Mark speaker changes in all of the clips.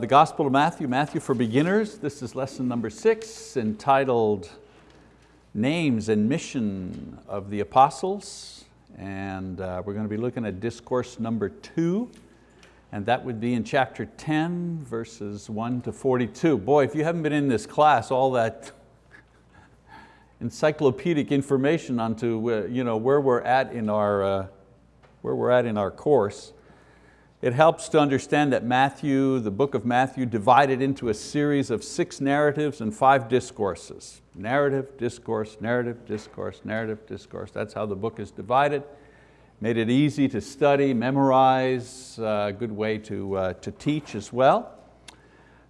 Speaker 1: The Gospel of Matthew, Matthew for Beginners. This is lesson number six entitled Names and Mission of the Apostles. And uh, we're going to be looking at discourse number two. And that would be in chapter 10, verses 1 to 42. Boy, if you haven't been in this class, all that encyclopedic information onto uh, you know, where we're at in our, uh, where we're at in our course, it helps to understand that Matthew, the book of Matthew, divided into a series of six narratives and five discourses. Narrative, discourse, narrative, discourse, narrative, discourse. That's how the book is divided. Made it easy to study, memorize, a uh, good way to, uh, to teach as well.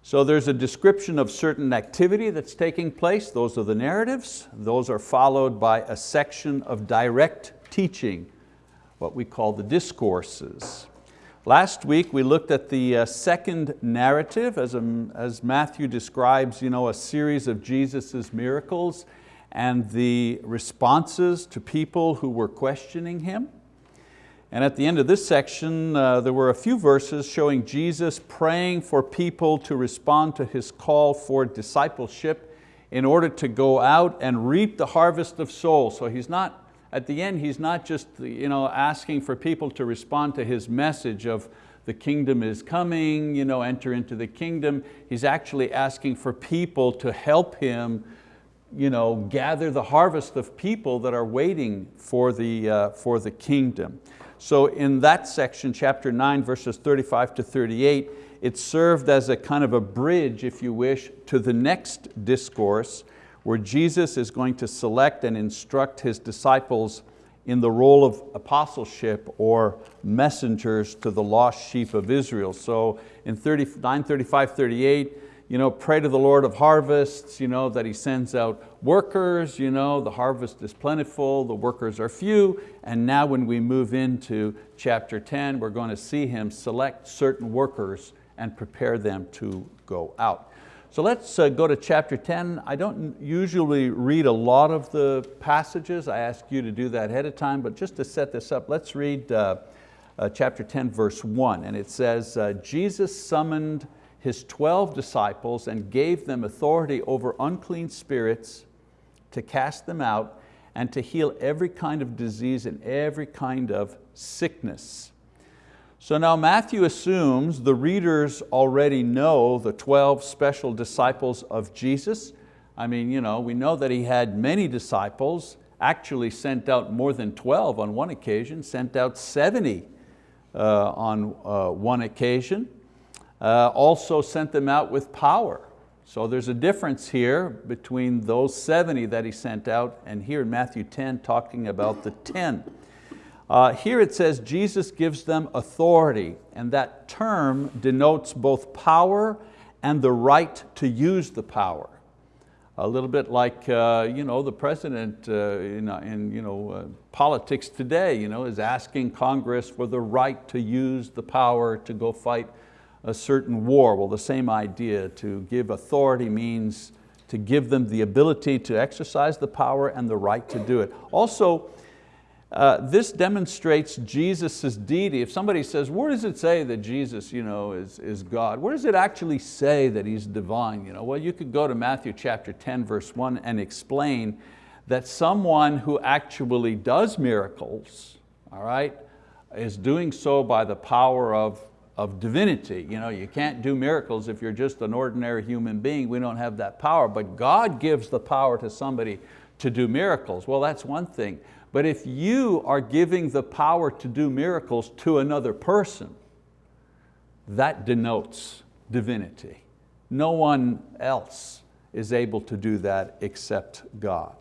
Speaker 1: So there's a description of certain activity that's taking place. Those are the narratives. Those are followed by a section of direct teaching, what we call the discourses. Last week we looked at the uh, second narrative as, a, as Matthew describes you know, a series of Jesus' miracles and the responses to people who were questioning Him. And at the end of this section, uh, there were a few verses showing Jesus praying for people to respond to His call for discipleship in order to go out and reap the harvest of souls. So He's not at the end, he's not just you know, asking for people to respond to his message of the kingdom is coming, you know, enter into the kingdom. He's actually asking for people to help him you know, gather the harvest of people that are waiting for the, uh, for the kingdom. So in that section, chapter 9, verses 35 to 38, it served as a kind of a bridge, if you wish, to the next discourse where Jesus is going to select and instruct His disciples in the role of apostleship or messengers to the lost sheep of Israel. So in 39, 35, 38, you know, pray to the Lord of harvests, you know, that He sends out workers, you know, the harvest is plentiful, the workers are few, and now when we move into chapter 10, we're going to see Him select certain workers and prepare them to go out. So let's uh, go to chapter 10. I don't usually read a lot of the passages. I ask you to do that ahead of time, but just to set this up, let's read uh, uh, chapter 10, verse one. And it says, uh, Jesus summoned his 12 disciples and gave them authority over unclean spirits to cast them out and to heal every kind of disease and every kind of sickness. So now Matthew assumes the readers already know the 12 special disciples of Jesus. I mean, you know, we know that he had many disciples, actually sent out more than 12 on one occasion, sent out 70 uh, on uh, one occasion. Uh, also sent them out with power. So there's a difference here between those 70 that he sent out and here in Matthew 10 talking about the 10. Uh, here it says Jesus gives them authority and that term denotes both power and the right to use the power. A little bit like uh, you know, the president uh, in, uh, in you know, uh, politics today you know, is asking Congress for the right to use the power to go fight a certain war. Well, the same idea, to give authority means to give them the ability to exercise the power and the right to do it. Also, uh, this demonstrates Jesus' deity. If somebody says, where does it say that Jesus you know, is, is God? Where does it actually say that He's divine? You know? Well, you could go to Matthew chapter 10, verse one and explain that someone who actually does miracles, all right, is doing so by the power of, of divinity. You, know, you can't do miracles if you're just an ordinary human being. We don't have that power, but God gives the power to somebody to do miracles. Well, that's one thing. But if you are giving the power to do miracles to another person, that denotes divinity. No one else is able to do that except God.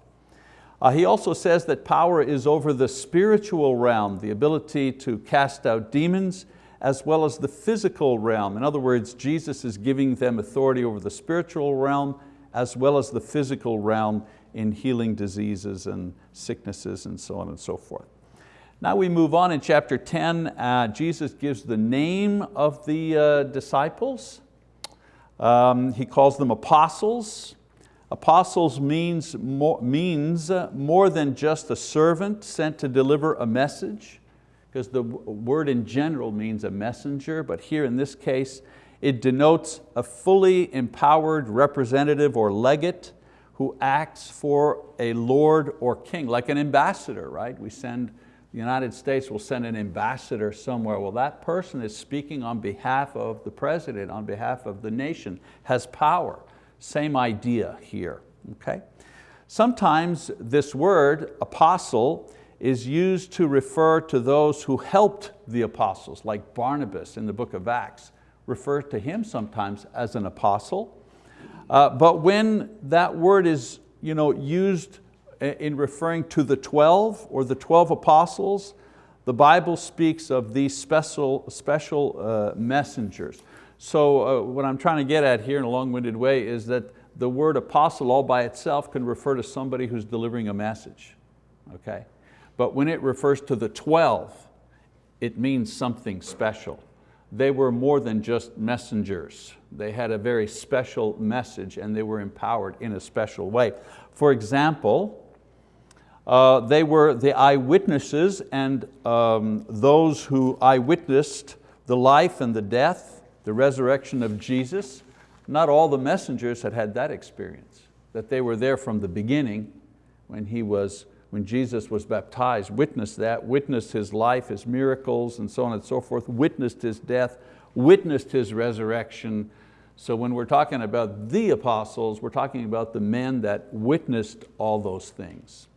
Speaker 1: Uh, he also says that power is over the spiritual realm, the ability to cast out demons, as well as the physical realm. In other words, Jesus is giving them authority over the spiritual realm as well as the physical realm in healing diseases and sicknesses and so on and so forth. Now we move on in chapter 10, uh, Jesus gives the name of the uh, disciples. Um, he calls them apostles. Apostles means more, means more than just a servant sent to deliver a message, because the word in general means a messenger, but here in this case, It denotes a fully empowered representative or legate who acts for a lord or king, like an ambassador, right? We send, the United States will send an ambassador somewhere. Well, that person is speaking on behalf of the president, on behalf of the nation, has power. Same idea here, okay? Sometimes this word, apostle, is used to refer to those who helped the apostles, like Barnabas in the book of Acts, refer to him sometimes as an apostle. Uh, but when that word is you know, used in referring to the 12 or the 12 apostles, the Bible speaks of these special, special uh, messengers. So uh, what I'm trying to get at here in a long-winded way is that the word apostle all by itself can refer to somebody who's delivering a message. Okay? But when it refers to the 12, it means something special. They were more than just messengers. They had a very special message and they were empowered in a special way. For example, uh, they were the eyewitnesses and um, those who eyewitnessed the life and the death, the resurrection of Jesus. Not all the messengers had had that experience, that they were there from the beginning when He was when Jesus was baptized, witnessed that, witnessed His life, His miracles, and so on and so forth, witnessed His death, witnessed His resurrection. So when we're talking about the apostles, we're talking about the men that witnessed all those things.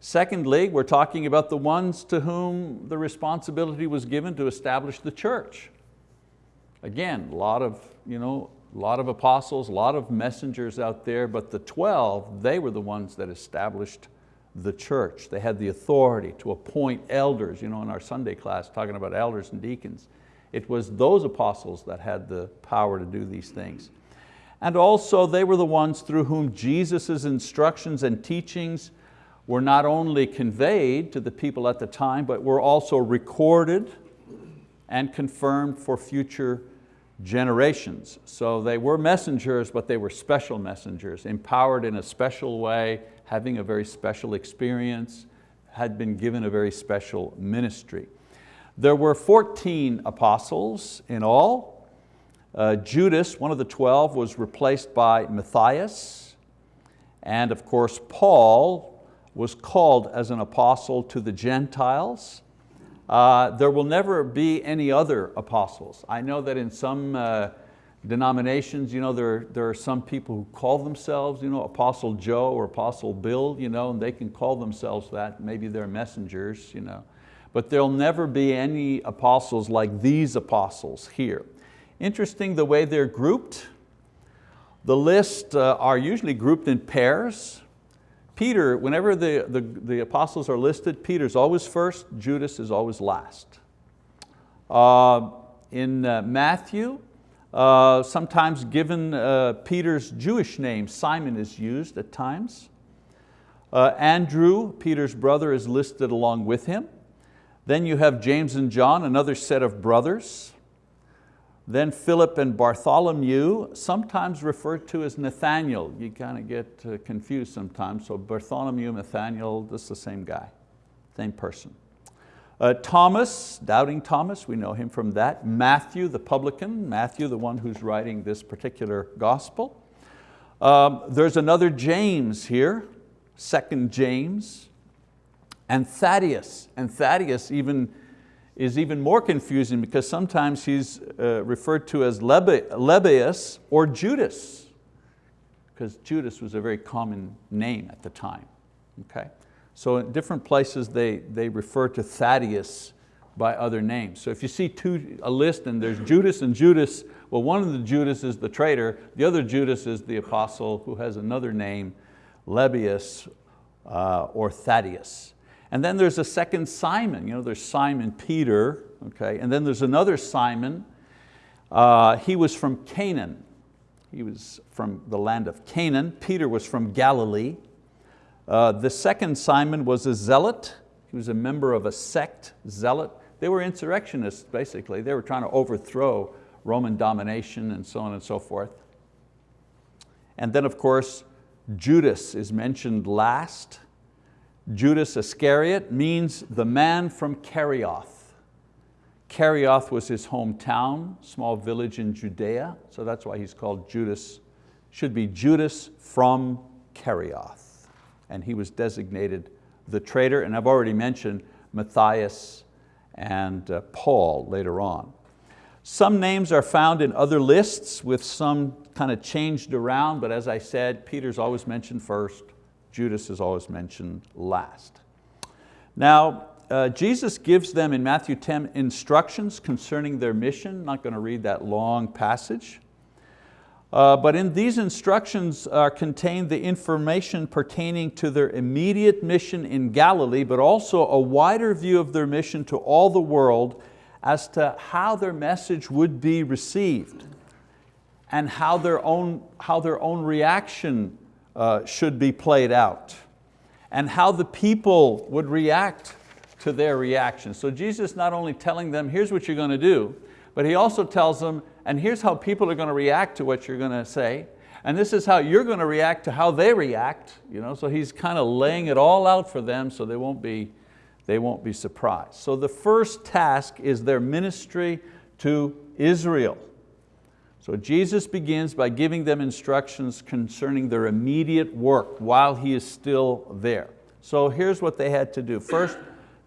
Speaker 1: Secondly, we're talking about the ones to whom the responsibility was given to establish the church. Again, a lot of, you know, a lot of apostles, a lot of messengers out there, but the 12, they were the ones that established the church. They had the authority to appoint elders, you know, in our Sunday class talking about elders and deacons. It was those apostles that had the power to do these things. And also they were the ones through whom Jesus' instructions and teachings were not only conveyed to the people at the time, but were also recorded and confirmed for future generations. So they were messengers, but they were special messengers, empowered in a special way, having a very special experience, had been given a very special ministry. There were 14 apostles in all. Uh, Judas, one of the 12, was replaced by Matthias. And of course, Paul was called as an apostle to the Gentiles. Uh, there will never be any other apostles. I know that in some uh, denominations, you know, there, there are some people who call themselves you know, Apostle Joe or Apostle Bill, you know, and they can call themselves that, maybe they're messengers. You know. But there'll never be any apostles like these apostles here. Interesting the way they're grouped. The list uh, are usually grouped in pairs. Peter, whenever the, the, the apostles are listed, Peter's always first, Judas is always last. Uh, in uh, Matthew, uh, sometimes given uh, Peter's Jewish name, Simon is used at times. Uh, Andrew, Peter's brother, is listed along with him. Then you have James and John, another set of brothers. Then Philip and Bartholomew, sometimes referred to as Nathaniel. You kind of get uh, confused sometimes. So Bartholomew, Nathaniel, this is the same guy, same person. Uh, Thomas, doubting Thomas, we know him from that. Matthew, the publican, Matthew, the one who's writing this particular gospel. Um, there's another James here, second James, and Thaddeus. And Thaddeus even, is even more confusing because sometimes he's uh, referred to as Lebbaeus or Judas, because Judas was a very common name at the time. Okay? So in different places they, they refer to Thaddeus by other names. So if you see two, a list and there's Judas and Judas, well one of the Judas is the traitor, the other Judas is the apostle who has another name, Lebbaeus uh, or Thaddeus. And then there's a second Simon, you know, there's Simon Peter, okay, and then there's another Simon. Uh, he was from Canaan. He was from the land of Canaan. Peter was from Galilee. Uh, the second Simon was a zealot. He was a member of a sect, zealot. They were insurrectionists, basically. They were trying to overthrow Roman domination and so on and so forth. And then of course, Judas is mentioned last. Judas Iscariot means the man from Kerioth. Kerioth was his hometown, small village in Judea, so that's why he's called Judas. Should be Judas from Kerioth. And he was designated the traitor, and I've already mentioned Matthias and uh, Paul later on. Some names are found in other lists with some kind of changed around, but as I said, Peter's always mentioned first, Judas is always mentioned last. Now, uh, Jesus gives them in Matthew 10 instructions concerning their mission. I'm not going to read that long passage. Uh, but in these instructions are contained the information pertaining to their immediate mission in Galilee, but also a wider view of their mission to all the world as to how their message would be received and how their own, how their own reaction uh, should be played out and how the people would react to their reaction. So Jesus not only telling them, here's what you're going to do, but He also tells them, and here's how people are going to react to what you're going to say, and this is how you're going to react to how they react. You know? So He's kind of laying it all out for them so they won't, be, they won't be surprised. So the first task is their ministry to Israel. So Jesus begins by giving them instructions concerning their immediate work while He is still there. So here's what they had to do. First,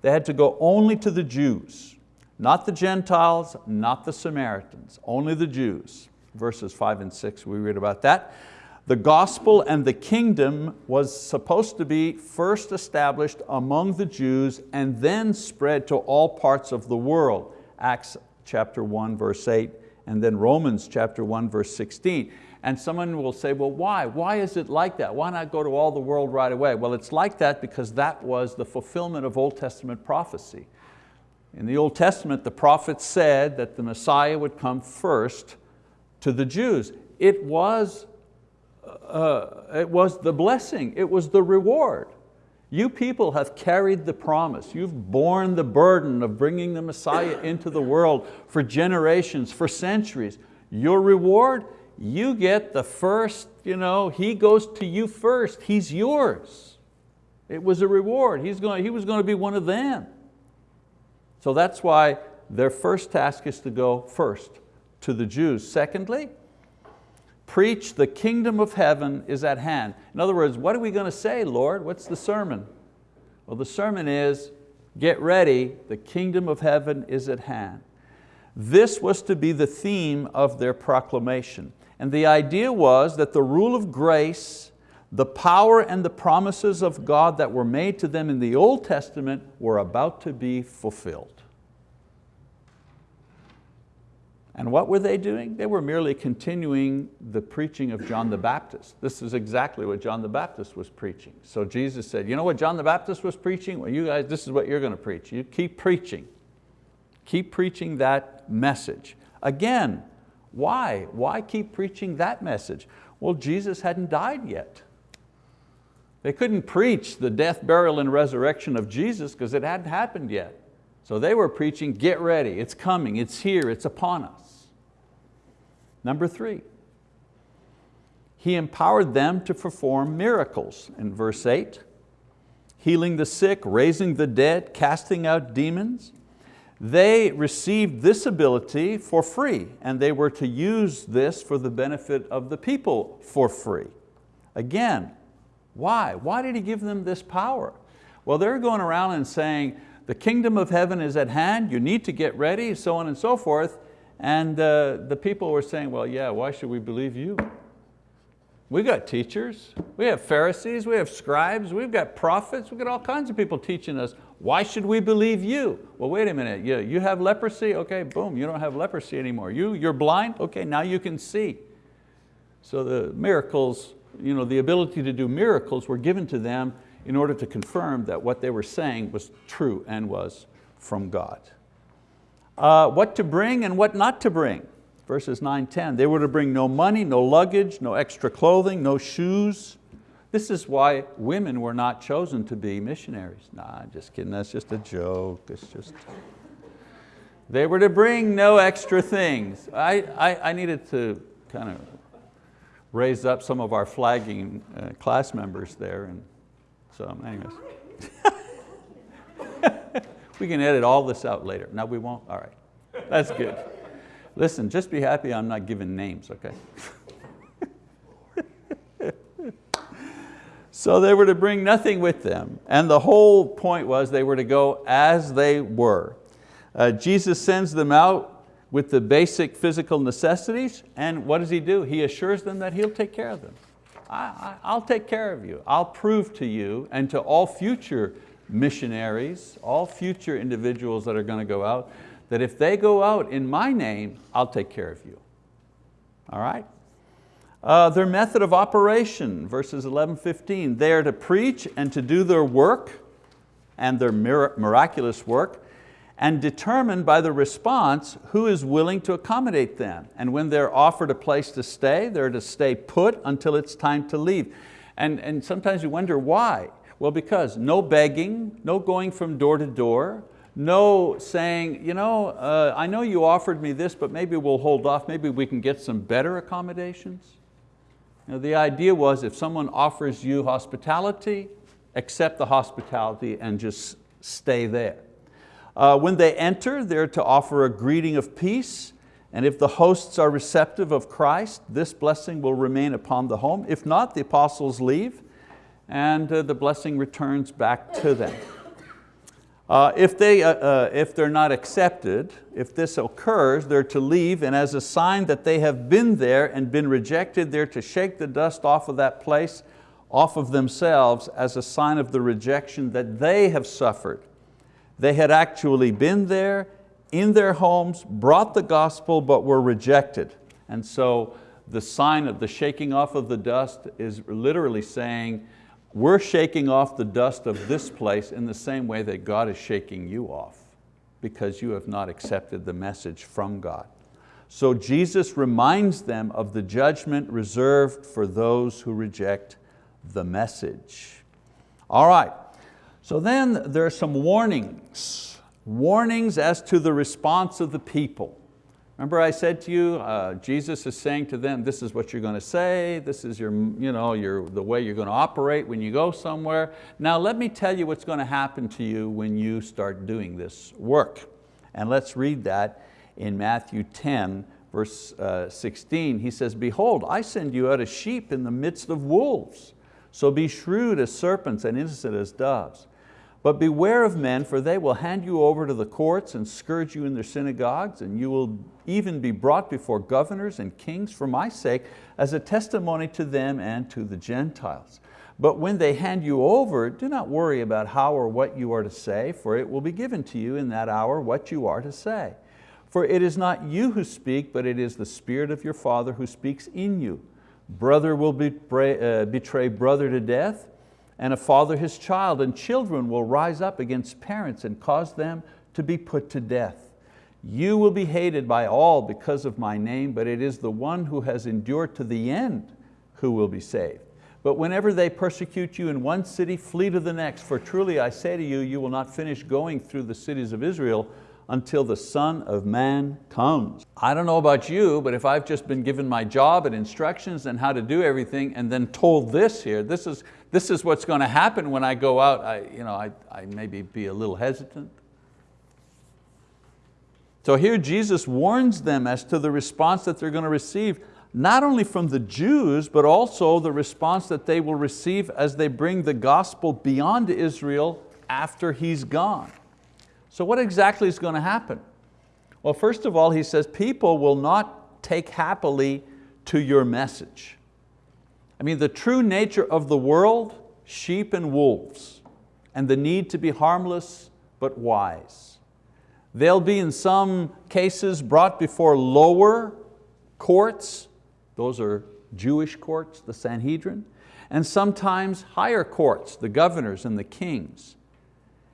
Speaker 1: they had to go only to the Jews. Not the Gentiles, not the Samaritans, only the Jews. Verses five and six, we read about that. The gospel and the kingdom was supposed to be first established among the Jews and then spread to all parts of the world. Acts chapter 1 verse 8 and then Romans chapter 1 verse 16. And someone will say, well, why? Why is it like that? Why not go to all the world right away? Well, it's like that because that was the fulfillment of Old Testament prophecy. In the Old Testament, the prophets said that the Messiah would come first to the Jews. It was, uh, it was the blessing, it was the reward. You people have carried the promise. You've borne the burden of bringing the Messiah into the world for generations, for centuries. Your reward, you get the first, you know, He goes to you first, He's yours. It was a reward, He's going, He was going to be one of them. So that's why their first task is to go first to the Jews. Secondly, preach the kingdom of heaven is at hand. In other words, what are we going to say, Lord? What's the sermon? Well, the sermon is, get ready, the kingdom of heaven is at hand. This was to be the theme of their proclamation. And the idea was that the rule of grace, the power and the promises of God that were made to them in the Old Testament were about to be fulfilled. And what were they doing? They were merely continuing the preaching of John the Baptist. This is exactly what John the Baptist was preaching. So Jesus said, you know what John the Baptist was preaching? Well, you guys, this is what you're going to preach. You keep preaching. Keep preaching that message. Again, why? Why keep preaching that message? Well, Jesus hadn't died yet. They couldn't preach the death, burial, and resurrection of Jesus because it hadn't happened yet. So they were preaching, get ready, it's coming, it's here, it's upon us. Number three, He empowered them to perform miracles in verse eight, healing the sick, raising the dead, casting out demons. They received this ability for free and they were to use this for the benefit of the people for free. Again, why? Why did He give them this power? Well, they're going around and saying, the kingdom of heaven is at hand, you need to get ready, so on and so forth. And uh, the people were saying, well, yeah, why should we believe you? We got teachers, we have Pharisees, we have scribes, we've got prophets, we've got all kinds of people teaching us. Why should we believe you? Well, wait a minute, you, you have leprosy? Okay, boom, you don't have leprosy anymore. You, you're blind? Okay, now you can see. So the miracles, you know, the ability to do miracles were given to them in order to confirm that what they were saying was true and was from God. Uh, what to bring and what not to bring. Verses 9, 10. They were to bring no money, no luggage, no extra clothing, no shoes. This is why women were not chosen to be missionaries. Nah, I'm just kidding, that's just a joke. It's just, they were to bring no extra things. I, I, I needed to kind of raise up some of our flagging uh, class members there and so anyways. we can edit all this out later. No, we won't, all right. That's good. Listen, just be happy I'm not giving names, okay? so they were to bring nothing with them. And the whole point was they were to go as they were. Uh, Jesus sends them out with the basic physical necessities and what does He do? He assures them that He'll take care of them. I, will take care of you. I'll prove to you and to all future missionaries, all future individuals that are going to go out, that if they go out in my name, I'll take care of you. All right? Uh, their method of operation, verses 11, 15, they are to preach and to do their work and their miraculous work and determined by the response who is willing to accommodate them. And when they're offered a place to stay, they're to stay put until it's time to leave. And, and sometimes you wonder why. Well, because no begging, no going from door to door, no saying, you know, uh, I know you offered me this, but maybe we'll hold off, maybe we can get some better accommodations. You know, the idea was if someone offers you hospitality, accept the hospitality and just stay there. Uh, when they enter, they're to offer a greeting of peace, and if the hosts are receptive of Christ, this blessing will remain upon the home. If not, the apostles leave, and uh, the blessing returns back to them. Uh, if, they, uh, uh, if they're not accepted, if this occurs, they're to leave and as a sign that they have been there and been rejected, they're to shake the dust off of that place, off of themselves as a sign of the rejection that they have suffered. They had actually been there in their homes, brought the gospel, but were rejected. And so the sign of the shaking off of the dust is literally saying, we're shaking off the dust of this place in the same way that God is shaking you off because you have not accepted the message from God. So Jesus reminds them of the judgment reserved for those who reject the message. All right, so then there are some warnings, warnings as to the response of the people. Remember I said to you, uh, Jesus is saying to them, this is what you're going to say, this is your, you know, your, the way you're going to operate when you go somewhere. Now let me tell you what's going to happen to you when you start doing this work. And let's read that in Matthew 10, verse uh, 16. He says, behold, I send you out as sheep in the midst of wolves. So be shrewd as serpents and innocent as doves. But beware of men, for they will hand you over to the courts and scourge you in their synagogues, and you will even be brought before governors and kings for my sake as a testimony to them and to the Gentiles. But when they hand you over, do not worry about how or what you are to say, for it will be given to you in that hour what you are to say. For it is not you who speak, but it is the Spirit of your Father who speaks in you. Brother will betray, uh, betray brother to death, and a father his child, and children will rise up against parents and cause them to be put to death. You will be hated by all because of my name, but it is the one who has endured to the end who will be saved. But whenever they persecute you in one city, flee to the next, for truly I say to you, you will not finish going through the cities of Israel until the Son of Man comes. I don't know about you, but if I've just been given my job and instructions and how to do everything and then told this here, this is, this is what's going to happen when I go out, I, you know, I, I maybe be a little hesitant. So here Jesus warns them as to the response that they're going to receive, not only from the Jews, but also the response that they will receive as they bring the gospel beyond Israel after He's gone. So what exactly is going to happen? Well, first of all, he says, people will not take happily to your message. I mean, the true nature of the world, sheep and wolves, and the need to be harmless but wise. They'll be in some cases brought before lower courts, those are Jewish courts, the Sanhedrin, and sometimes higher courts, the governors and the kings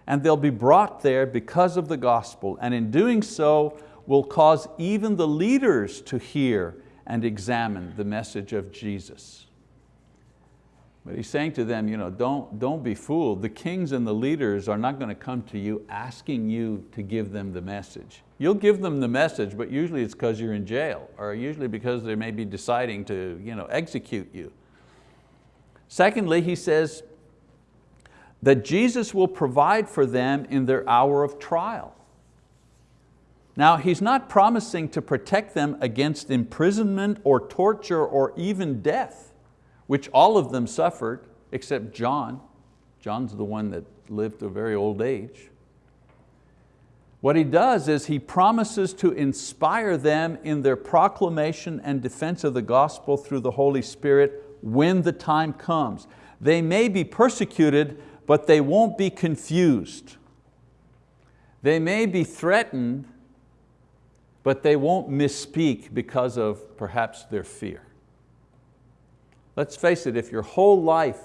Speaker 1: and they'll be brought there because of the gospel, and in doing so will cause even the leaders to hear and examine the message of Jesus. But he's saying to them, you know, don't, don't be fooled. The kings and the leaders are not going to come to you asking you to give them the message. You'll give them the message, but usually it's because you're in jail, or usually because they may be deciding to you know, execute you. Secondly, he says, that Jesus will provide for them in their hour of trial. Now, he's not promising to protect them against imprisonment or torture or even death, which all of them suffered, except John. John's the one that lived to a very old age. What he does is he promises to inspire them in their proclamation and defense of the gospel through the Holy Spirit when the time comes. They may be persecuted, but they won't be confused. They may be threatened, but they won't misspeak because of perhaps their fear. Let's face it, if your whole life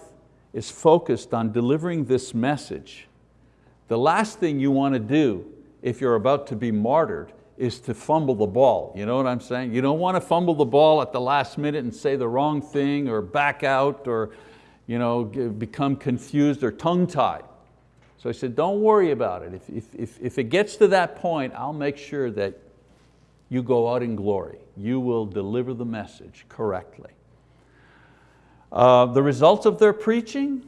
Speaker 1: is focused on delivering this message, the last thing you want to do if you're about to be martyred is to fumble the ball. You know what I'm saying? You don't want to fumble the ball at the last minute and say the wrong thing or back out or you know, become confused or tongue-tied. So I said, don't worry about it. If, if, if, if it gets to that point, I'll make sure that you go out in glory. You will deliver the message correctly. Uh, the results of their preaching,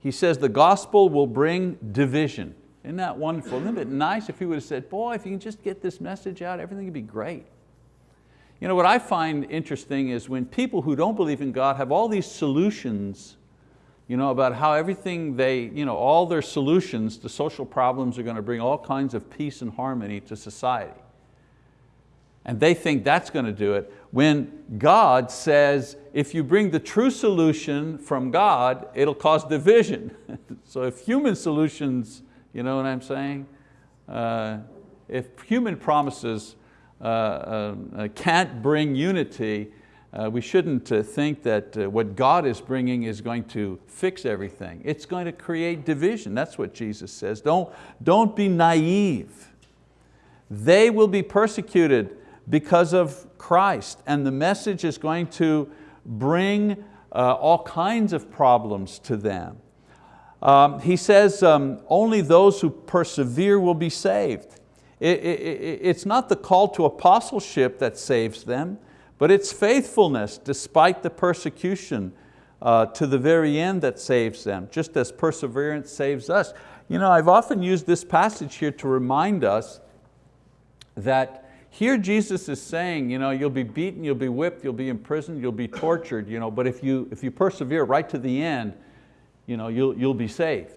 Speaker 1: he says the gospel will bring division. Isn't that wonderful? Isn't it nice if he would have said, boy, if you can just get this message out, everything would be great. You know, what I find interesting is when people who don't believe in God have all these solutions you know, about how everything they, you know, all their solutions to social problems are going to bring all kinds of peace and harmony to society. And they think that's going to do it. When God says, if you bring the true solution from God, it'll cause division. so if human solutions you know what I'm saying? Uh, if human promises uh, uh, uh can't bring unity, uh, we shouldn't uh, think that what God is bringing is going to fix everything. It's going to create division. That's what Jesus says. Don't, don't be naive. They will be persecuted because of Christ and the message is going to bring all kinds of problems to them. Um, he says um, only those who persevere will be saved. It, it, it's not the call to apostleship that saves them, but it's faithfulness despite the persecution uh, to the very end that saves them, just as perseverance saves us. You know, I've often used this passage here to remind us that here Jesus is saying, you know, you'll be beaten, you'll be whipped, you'll be imprisoned, you'll be tortured, you know, but if you, if you persevere right to the end, you know, you'll, you'll be saved.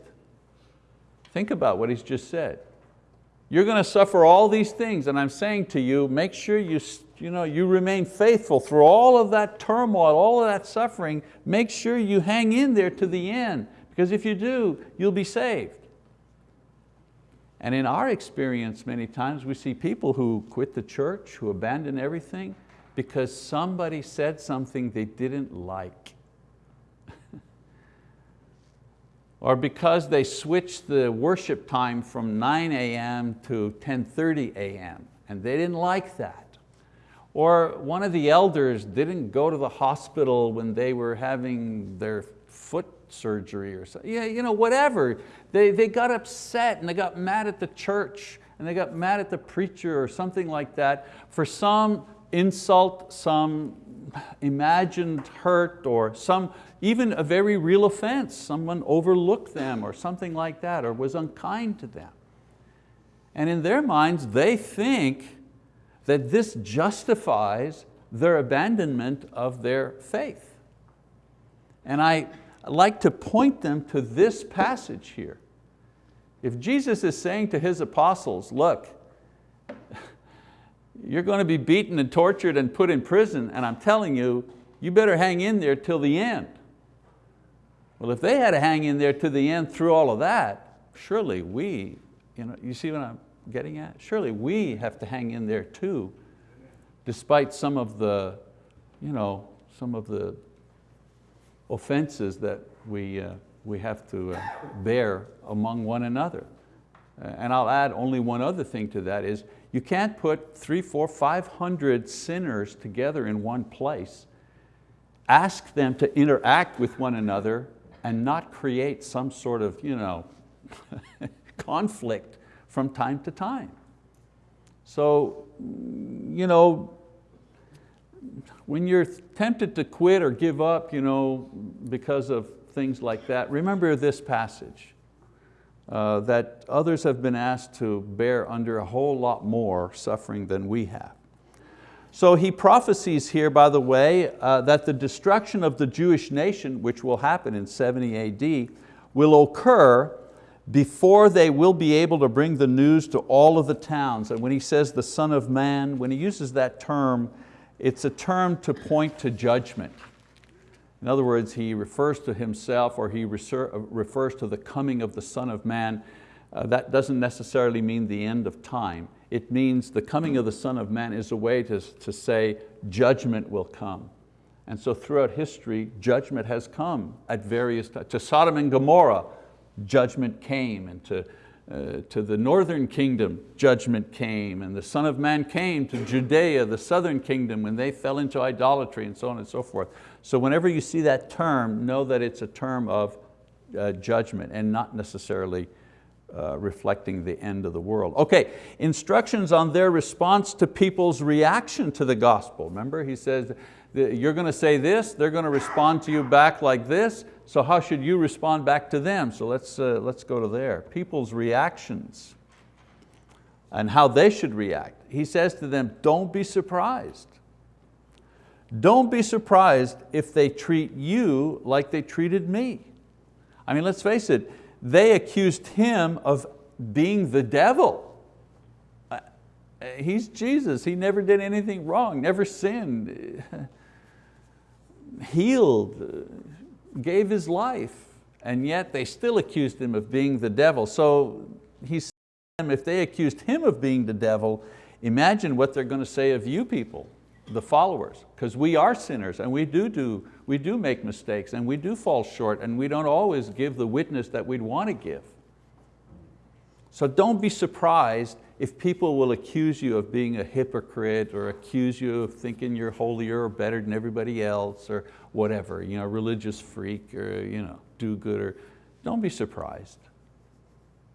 Speaker 1: Think about what he's just said. You're going to suffer all these things and I'm saying to you, make sure you, you, know, you remain faithful through all of that turmoil, all of that suffering. Make sure you hang in there to the end because if you do, you'll be saved. And in our experience many times we see people who quit the church, who abandon everything because somebody said something they didn't like or because they switched the worship time from 9 a.m. to 10.30 a.m. and they didn't like that. Or one of the elders didn't go to the hospital when they were having their surgery or something, yeah, you know, whatever. They, they got upset and they got mad at the church and they got mad at the preacher or something like that for some insult, some imagined hurt or some, even a very real offense. Someone overlooked them or something like that or was unkind to them. And in their minds, they think that this justifies their abandonment of their faith. And I like to point them to this passage here. If Jesus is saying to His apostles, look, you're going to be beaten and tortured and put in prison, and I'm telling you, you better hang in there till the end. Well, if they had to hang in there to the end through all of that, surely we, you, know, you see what I'm getting at? Surely we have to hang in there too, despite some of the, you know, some of the offenses that we, uh, we have to uh, bear among one another. Uh, and I'll add only one other thing to that is you can't put three, four, five hundred sinners together in one place, ask them to interact with one another and not create some sort of you know, conflict from time to time. So, you know, when you're tempted to quit or give up you know, because of things like that, remember this passage. uh, that others have been asked to bear under a whole lot more suffering than we have. So he prophesies here, by the way, uh, that the destruction of the Jewish nation, which will happen in 70 AD, will occur before they will be able to bring the news to all of the towns. And when he says the Son of Man, when he uses that term, it's a term to point to judgment. In other words, he refers to himself or he refers to the coming of the Son of Man. Uh, that doesn't necessarily mean the end of time. It means the coming of the Son of Man is a way to, to say judgment will come. And so throughout history, judgment has come at various times. To Sodom and Gomorrah, judgment came, and to, uh, to the northern kingdom, judgment came, and the Son of Man came to Judea, the southern kingdom, when they fell into idolatry and so on and so forth. So whenever you see that term, know that it's a term of uh, judgment and not necessarily uh, reflecting the end of the world. Okay, instructions on their response to people's reaction to the gospel. Remember, he says, you're going to say this, they're going to respond to you back like this, so how should you respond back to them? So let's, uh, let's go to there. People's reactions and how they should react. He says to them, don't be surprised. Don't be surprised if they treat you like they treated me. I mean, let's face it, they accused him of being the devil. Uh, he's Jesus, he never did anything wrong, never sinned, healed, gave his life, and yet they still accused him of being the devil. So he said, if they accused him of being the devil, imagine what they're going to say of you people the followers, because we are sinners and we do, do, we do make mistakes and we do fall short and we don't always give the witness that we'd want to give. So don't be surprised if people will accuse you of being a hypocrite or accuse you of thinking you're holier or better than everybody else or whatever, you know, religious freak or you know, do-gooder. Don't be surprised.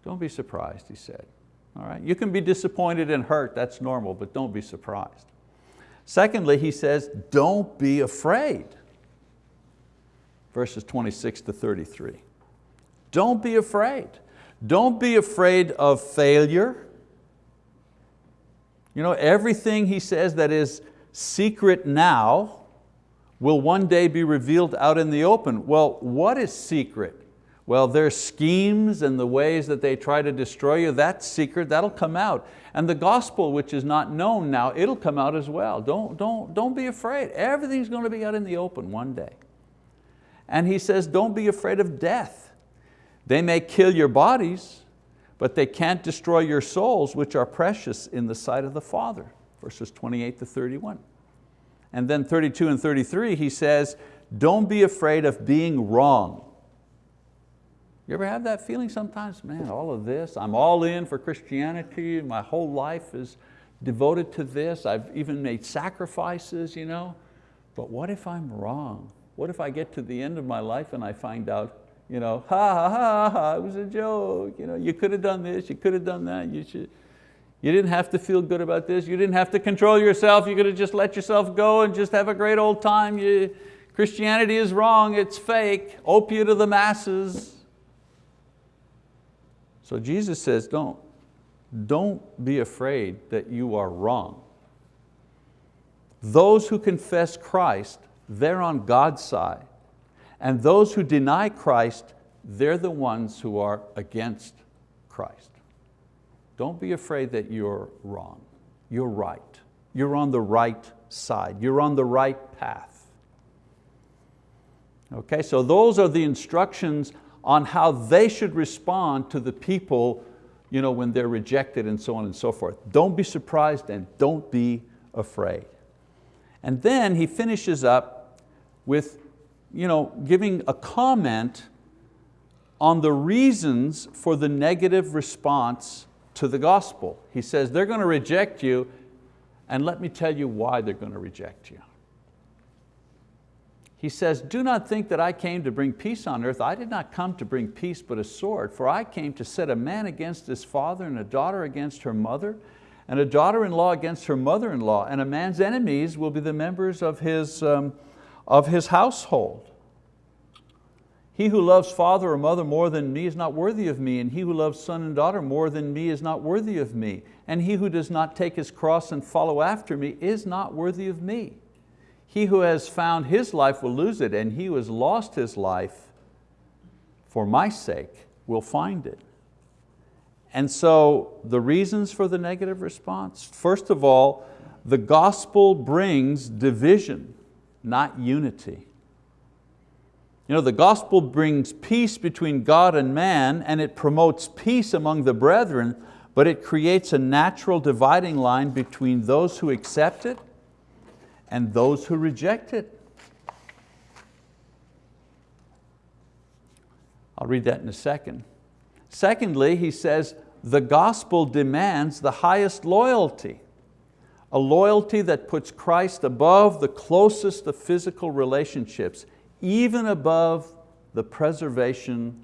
Speaker 1: Don't be surprised, he said. All right? You can be disappointed and hurt, that's normal, but don't be surprised. Secondly, he says, don't be afraid. Verses 26 to 33. Don't be afraid. Don't be afraid of failure. You know, everything he says that is secret now will one day be revealed out in the open. Well, what is secret? Well, their schemes and the ways that they try to destroy you, that's secret, that'll come out. And the gospel, which is not known now, it'll come out as well. Don't, don't, don't be afraid. Everything's going to be out in the open one day. And he says, don't be afraid of death. They may kill your bodies, but they can't destroy your souls, which are precious in the sight of the Father. Verses 28 to 31. And then 32 and 33, he says, don't be afraid of being wrong. You ever have that feeling sometimes? Man, all of this, I'm all in for Christianity, my whole life is devoted to this, I've even made sacrifices, you know? but what if I'm wrong? What if I get to the end of my life and I find out, you know, ha ha ha, ha it was a joke, you, know, you could have done this, you could have done that, you, should, you didn't have to feel good about this, you didn't have to control yourself, you could have just let yourself go and just have a great old time. You, Christianity is wrong, it's fake, opiate of the masses. So Jesus says, don't, don't be afraid that you are wrong. Those who confess Christ, they're on God's side. And those who deny Christ, they're the ones who are against Christ. Don't be afraid that you're wrong. You're right. You're on the right side. You're on the right path. Okay, so those are the instructions on how they should respond to the people you know, when they're rejected and so on and so forth. Don't be surprised and don't be afraid. And then he finishes up with you know, giving a comment on the reasons for the negative response to the gospel. He says, they're going to reject you, and let me tell you why they're going to reject you. He says, do not think that I came to bring peace on earth. I did not come to bring peace but a sword, for I came to set a man against his father and a daughter against her mother and a daughter-in-law against her mother-in-law and a man's enemies will be the members of his, um, of his household. He who loves father or mother more than me is not worthy of me, and he who loves son and daughter more than me is not worthy of me. And he who does not take his cross and follow after me is not worthy of me. He who has found his life will lose it, and he who has lost his life for my sake will find it. And so the reasons for the negative response, first of all, the gospel brings division, not unity. You know, the gospel brings peace between God and man and it promotes peace among the brethren, but it creates a natural dividing line between those who accept it and those who reject it. I'll read that in a second. Secondly, he says, the gospel demands the highest loyalty, a loyalty that puts Christ above the closest of physical relationships even above the preservation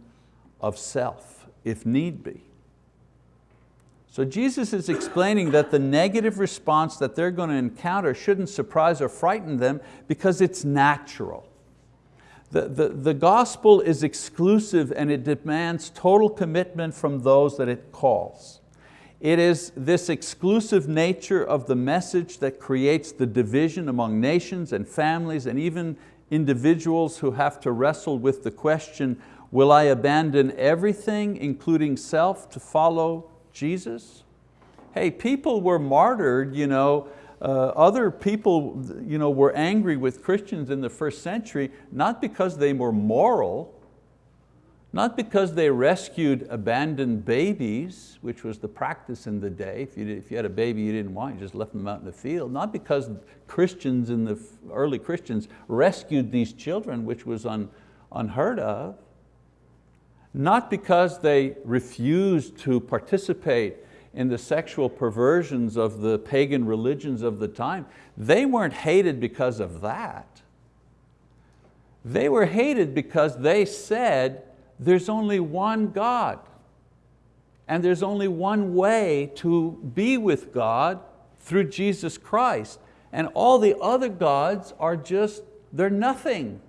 Speaker 1: of self, if need be. So Jesus is explaining that the negative response that they're going to encounter shouldn't surprise or frighten them because it's natural. The, the, the gospel is exclusive and it demands total commitment from those that it calls. It is this exclusive nature of the message that creates the division among nations and families and even individuals who have to wrestle with the question, will I abandon everything, including self, to follow Jesus? Hey, people were martyred, you know, uh, other people you know, were angry with Christians in the first century, not because they were moral, not because they rescued abandoned babies, which was the practice in the day. If you, if you had a baby you didn't want, you just left them out in the field. Not because Christians in the early Christians rescued these children, which was un, unheard of. Not because they refused to participate in the sexual perversions of the pagan religions of the time. They weren't hated because of that. They were hated because they said, there's only one God. And there's only one way to be with God through Jesus Christ. And all the other gods are just, they're nothing.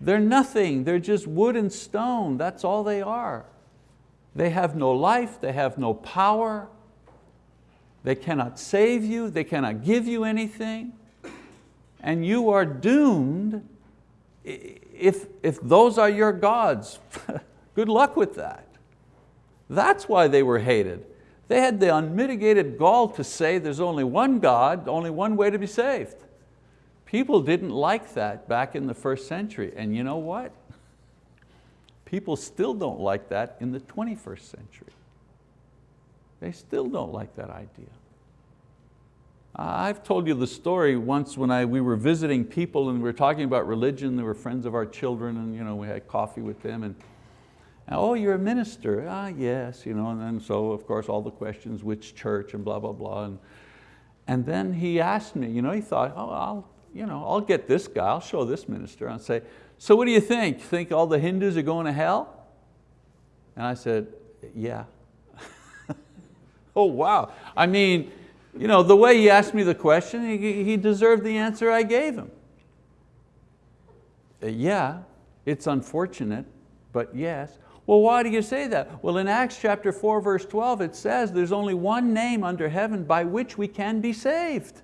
Speaker 1: They're nothing, they're just wood and stone, that's all they are. They have no life, they have no power, they cannot save you, they cannot give you anything, and you are doomed if, if those are your gods, good luck with that. That's why they were hated. They had the unmitigated gall to say there's only one God, only one way to be saved. People didn't like that back in the first century, and you know what? People still don't like that in the 21st century. They still don't like that idea. I've told you the story once when I, we were visiting people and we were talking about religion, they were friends of our children and you know, we had coffee with them and, oh, you're a minister? Ah, yes, you know, and then so of course all the questions, which church and blah, blah, blah. And, and then he asked me, you know, he thought, oh, I'll, you know, I'll get this guy, I'll show this minister. I'll say, so what do you think? Think all the Hindus are going to hell? And I said, yeah. oh, wow. I mean, you know, the way he asked me the question, he, he deserved the answer I gave him. Uh, yeah, it's unfortunate, but yes. Well, why do you say that? Well, in Acts chapter 4, verse 12, it says there's only one name under heaven by which we can be saved.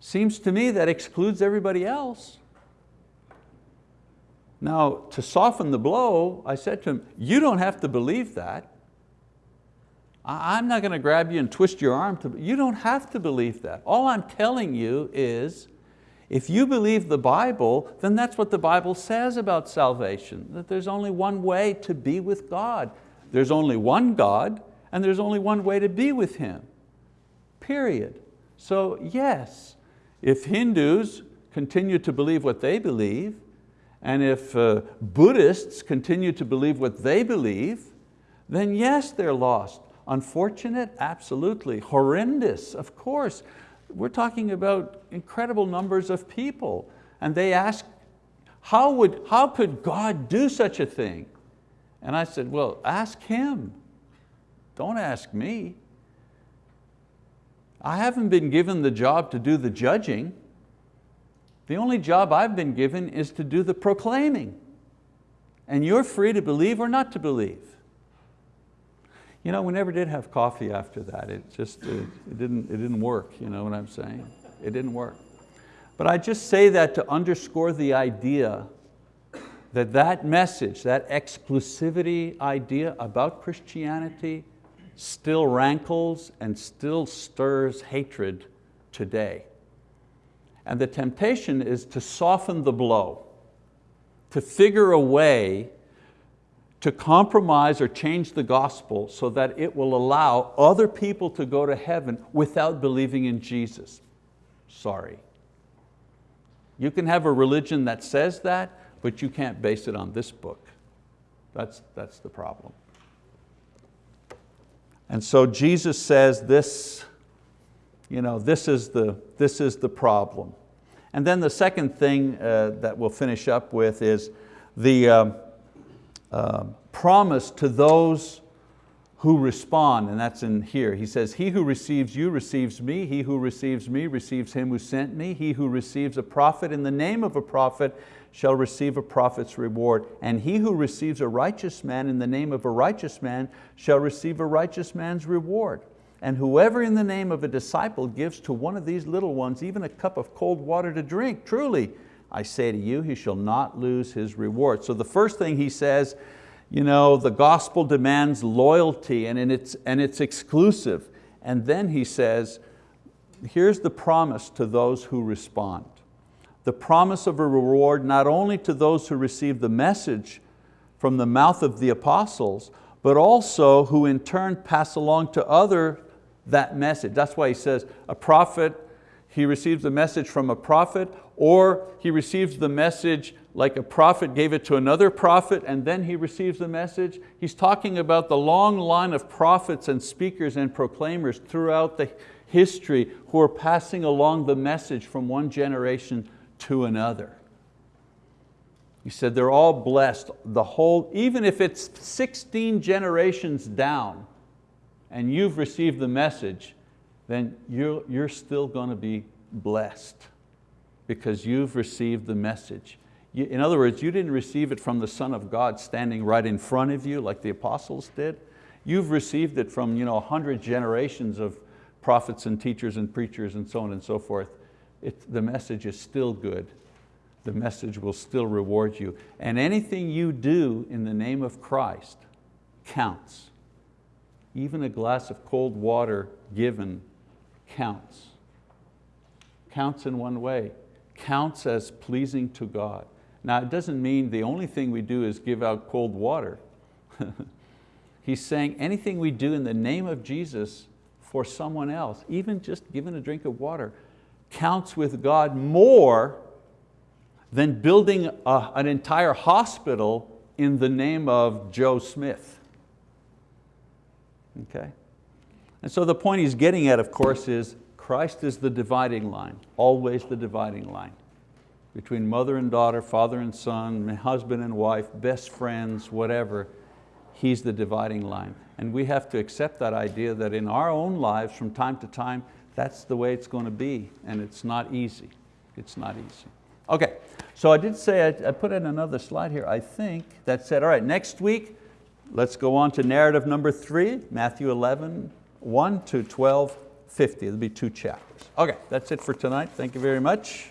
Speaker 1: Seems to me that excludes everybody else. Now, to soften the blow, I said to him, you don't have to believe that. I'm not going to grab you and twist your arm. To, you don't have to believe that. All I'm telling you is, if you believe the Bible, then that's what the Bible says about salvation, that there's only one way to be with God. There's only one God, and there's only one way to be with Him, period. So yes, if Hindus continue to believe what they believe, and if uh, Buddhists continue to believe what they believe, then yes, they're lost. Unfortunate? Absolutely. Horrendous? Of course. We're talking about incredible numbers of people. And they ask, how, would, how could God do such a thing? And I said, well, ask Him. Don't ask me. I haven't been given the job to do the judging. The only job I've been given is to do the proclaiming. And you're free to believe or not to believe. You know, we never did have coffee after that. It just, it, it, didn't, it didn't work, you know what I'm saying? It didn't work. But I just say that to underscore the idea that that message, that exclusivity idea about Christianity still rankles and still stirs hatred today. And the temptation is to soften the blow, to figure a way to compromise or change the gospel so that it will allow other people to go to heaven without believing in Jesus. Sorry. You can have a religion that says that, but you can't base it on this book. That's, that's the problem. And so Jesus says this, you know, this, is the, this is the problem. And then the second thing uh, that we'll finish up with is the um, uh, promise to those who respond, and that's in here. He says, he who receives you receives me, he who receives me receives him who sent me, he who receives a prophet in the name of a prophet shall receive a prophet's reward. And he who receives a righteous man in the name of a righteous man shall receive a righteous man's reward. And whoever in the name of a disciple gives to one of these little ones even a cup of cold water to drink, truly, I say to you, he shall not lose his reward. So the first thing he says, you know, the gospel demands loyalty and it's, and it's exclusive. And then he says, here's the promise to those who respond the promise of a reward not only to those who receive the message from the mouth of the apostles, but also who in turn pass along to other that message. That's why he says a prophet, he receives the message from a prophet, or he receives the message like a prophet gave it to another prophet and then he receives the message. He's talking about the long line of prophets and speakers and proclaimers throughout the history who are passing along the message from one generation to another. He said they're all blessed, the whole, even if it's 16 generations down and you've received the message, then you're, you're still going to be blessed because you've received the message. You, in other words, you didn't receive it from the Son of God standing right in front of you like the apostles did. You've received it from you know, 100 generations of prophets and teachers and preachers and so on and so forth it, the message is still good. The message will still reward you. And anything you do in the name of Christ counts. Even a glass of cold water given counts. Counts in one way, counts as pleasing to God. Now it doesn't mean the only thing we do is give out cold water. He's saying anything we do in the name of Jesus for someone else, even just giving a drink of water, counts with God more than building a, an entire hospital in the name of Joe Smith. Okay? And so the point he's getting at, of course, is Christ is the dividing line, always the dividing line between mother and daughter, father and son, husband and wife, best friends, whatever, He's the dividing line. And we have to accept that idea that in our own lives from time to time, that's the way it's going to be and it's not easy. It's not easy. Okay, so I did say, I, put in another slide here, I think, that said, all right, next week, let's go on to narrative number three, Matthew 11, 1 to 12, 50. There'll be two chapters. Okay, that's it for tonight. Thank you very much.